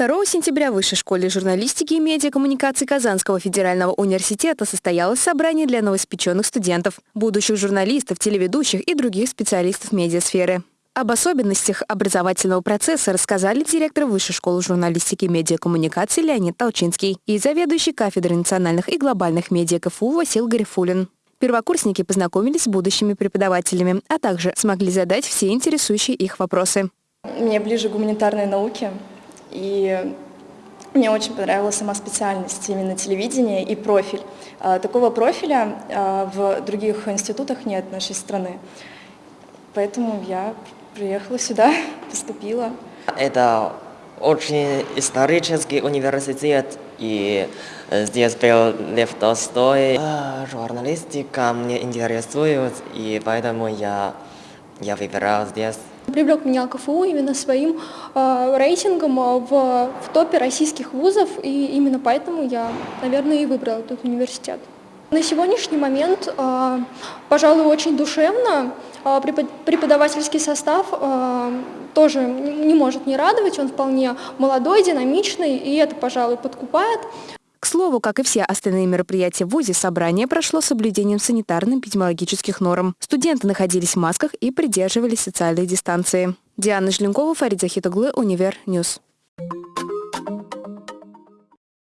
2 сентября в Высшей школе журналистики и медиакоммуникации Казанского федерального университета состоялось собрание для новоиспеченных студентов, будущих журналистов, телеведущих и других специалистов медиасферы. Об особенностях образовательного процесса рассказали директор Высшей школы журналистики и медиакоммуникации Леонид Толчинский и заведующий кафедрой национальных и глобальных медиа КФУ Васил Гарифулин. Первокурсники познакомились с будущими преподавателями, а также смогли задать все интересующие их вопросы. Мне ближе гуманитарные науки, и мне очень понравилась сама специальность, именно телевидение и профиль. А, такого профиля а, в других институтах нет нашей страны. Поэтому я приехала сюда, поступила. Это очень исторический университет, и здесь был Лев Толстой. А, журналистика мне интересует, и поэтому я, я выбирал здесь. Привлек меня КФУ именно своим э, рейтингом а, в, в топе российских вузов, и именно поэтому я, наверное, и выбрала этот университет. На сегодняшний момент, э, пожалуй, очень душевно. Э, преподавательский состав э, тоже не может не радовать, он вполне молодой, динамичный, и это, пожалуй, подкупает. К слову, как и все остальные мероприятия в ВУЗе, собрание прошло с соблюдением санитарно-эпидемиологических норм. Студенты находились в масках и придерживались социальной дистанции. Диана Жленкова, Фарид Захитоглы, Универ Ньюс.